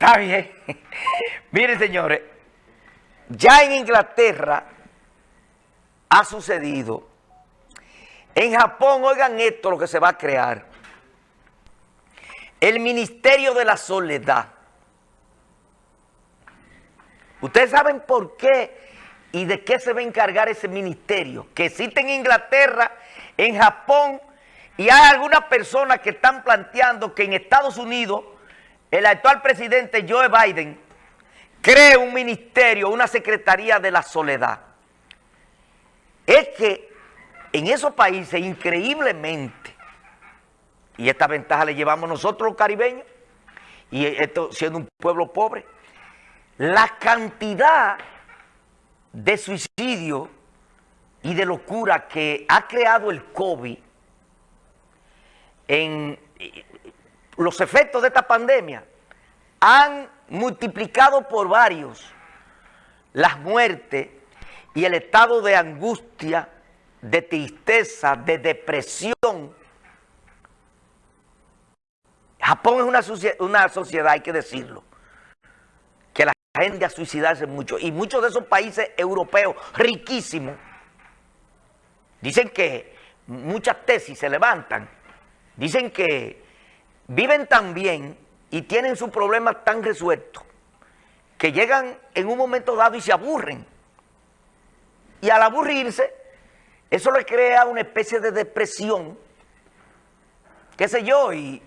Está bien. Miren, señores, ya en Inglaterra ha sucedido. En Japón, oigan esto, lo que se va a crear. El Ministerio de la Soledad. Ustedes saben por qué y de qué se va a encargar ese ministerio. Que existe en Inglaterra, en Japón, y hay algunas personas que están planteando que en Estados Unidos el actual presidente Joe Biden cree un ministerio, una secretaría de la soledad. Es que en esos países, increíblemente, y esta ventaja le llevamos nosotros los caribeños, y esto siendo un pueblo pobre, la cantidad de suicidio y de locura que ha creado el COVID en los efectos de esta pandemia han multiplicado por varios las muertes y el estado de angustia, de tristeza, de depresión. Japón es una, sociedad, hay que decirlo, que la gente a suicidarse mucho. Y muchos de esos países europeos riquísimos dicen que muchas tesis se levantan. Dicen que viven tan bien y tienen sus problemas tan resueltos que llegan en un momento dado y se aburren. Y al aburrirse, eso le crea una especie de depresión, qué sé yo, y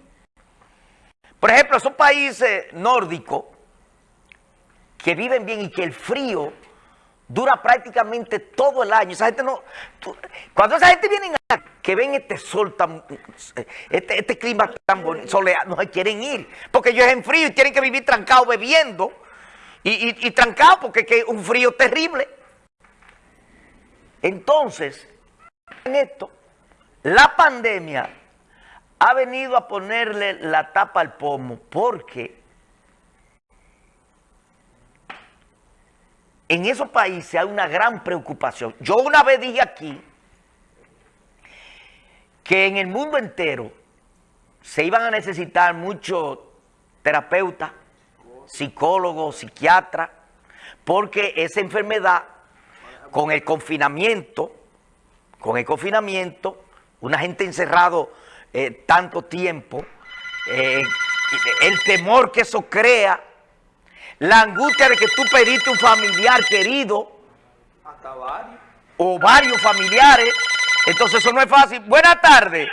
por ejemplo, esos países nórdicos que viven bien y que el frío dura prácticamente todo el año. Esa gente no... cuando esa gente viene a, que ven este sol tan... Este, este clima tan bonito, soleado, no se quieren ir. Porque ellos en frío y tienen que vivir trancados bebiendo. Y, y, trancados porque es un frío terrible. Entonces, en esto, la pandemia ha venido a ponerle la tapa al pomo porque en esos países hay una gran preocupación. Yo una vez dije aquí que en el mundo entero se iban a necesitar muchos terapeutas, psicólogos, psiquiatras, porque esa enfermedad, con el confinamiento, con el confinamiento, una gente encerrado eh, tanto tiempo, eh, el temor que eso crea, la angustia de que tú pediste un familiar querido. Hasta varios. O varios familiares. Entonces eso no es fácil. Buenas tardes.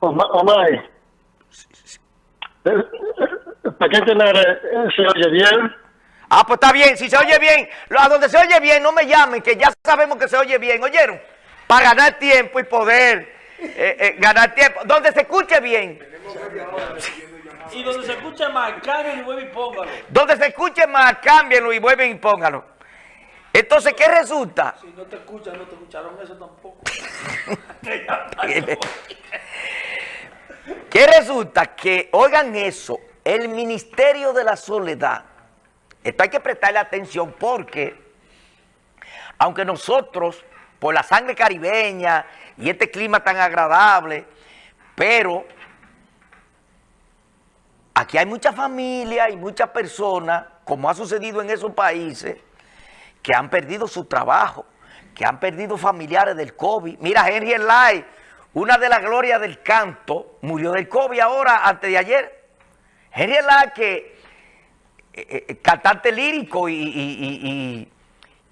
Omar. ¿Para qué tener, eh, se oye bien? Ah, pues está bien. Si se oye bien, a donde se oye bien, no me llamen, que ya sabemos que se oye bien. ¿Oyeron? Para ganar tiempo y poder eh, eh, ganar tiempo. Donde se escuche bien. Y donde se escuche más, cámbienlo y vuelven y póngalo. Donde se escuche más, cámbienlo y vuelven y póngalo. Entonces, ¿qué resulta? Si no te escuchan, no te escucharon eso tampoco. ¿Qué resulta? Que, oigan eso, el Ministerio de la Soledad, esto hay que prestarle atención porque, aunque nosotros, por la sangre caribeña y este clima tan agradable, pero Aquí hay mucha familia y muchas personas, como ha sucedido en esos países, que han perdido su trabajo, que han perdido familiares del COVID. Mira, Henry Lai, una de las glorias del canto, murió del COVID ahora, antes de ayer. Henry Lai, que eh, eh, cantante lírico y,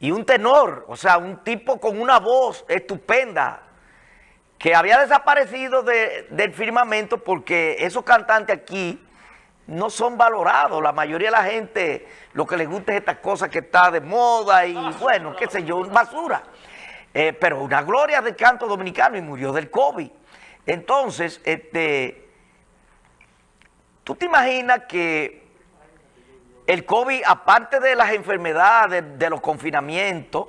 un tenor, o sea, un tipo con una voz estupenda, que había desaparecido del firmamento porque esos cantantes aquí no son valorados. La mayoría de la gente lo que les gusta es esta cosa que está de moda y bueno, qué sé yo, basura. Eh, pero una gloria del canto dominicano y murió del COVID. Entonces, este, tú te imaginas que el COVID, aparte de las enfermedades, de los confinamientos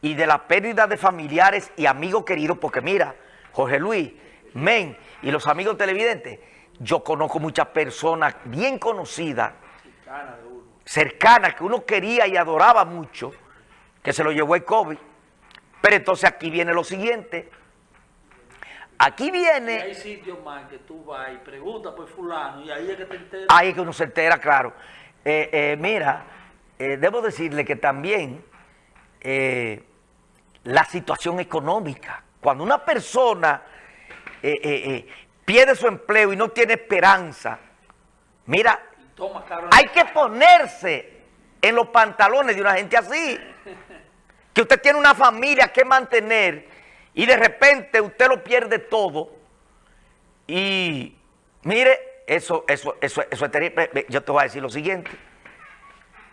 y de la pérdida de familiares y amigos queridos, porque mira, Jorge Luis, Men y los amigos televidentes, yo conozco muchas personas bien conocidas, cercanas, que uno quería y adoraba mucho, que se lo llevó el COVID. Pero entonces aquí viene lo siguiente. Aquí Y viene, hay sitios más que tú vas y preguntas por fulano y ahí es que te enteras. ahí es que uno se entera, claro. Eh, eh, mira, eh, debo decirle que también la situación económica, cuando una persona pierde su empleo y no tiene esperanza, mira, hay que ponerse en los pantalones de una gente así. Que usted tiene una familia que mantener y de repente usted lo pierde todo. Y mire, eso, eso, eso, eso es terrible. Yo te voy a decir lo siguiente.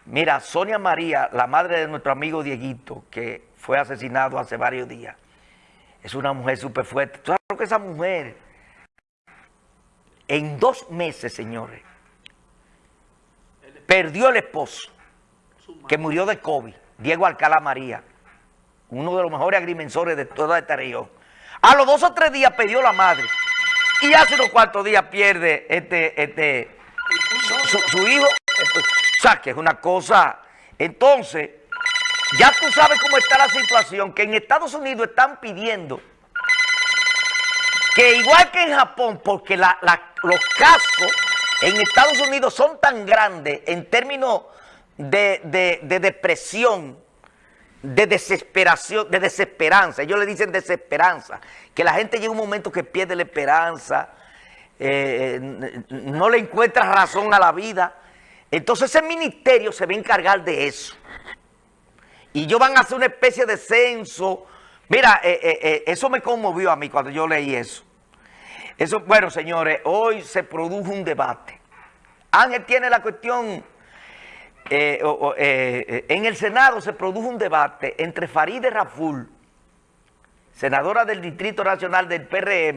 Mira, Sonia María, la madre de nuestro amigo Dieguito, que fue asesinado hace varios días, es una mujer súper fuerte. ¿Tú sabes lo que esa mujer, en dos meses, señores, perdió el esposo, que murió de COVID, Diego Alcalá María, uno de los mejores agrimensores de toda esta región. A los dos o tres días perdió la madre. Y hace unos cuantos días pierde este, este, su, su- hijo. O sea, que es una cosa. Entonces, ya tú sabes cómo está la situación, que en Estados Unidos están pidiendo que igual que en Japón, porque los casos en Estados Unidos son tan grandes en términos de, de- de depresión, de desesperación, de desesperanza. Ellos le dicen desesperanza, que la gente llega un momento que pierde la esperanza, eh, no le encuentra razón a la vida. Entonces ese ministerio se va a encargar de eso. Y ellos van a hacer una especie de censo. Mira, eh, eh, eso me conmovió a mí cuando yo leí eso. Eso, bueno, señores, hoy se produjo un debate. Ángel tiene la cuestión, eh, eh, en el Senado se produjo un debate entre Farideh Raful, senadora del Distrito Nacional del PRM,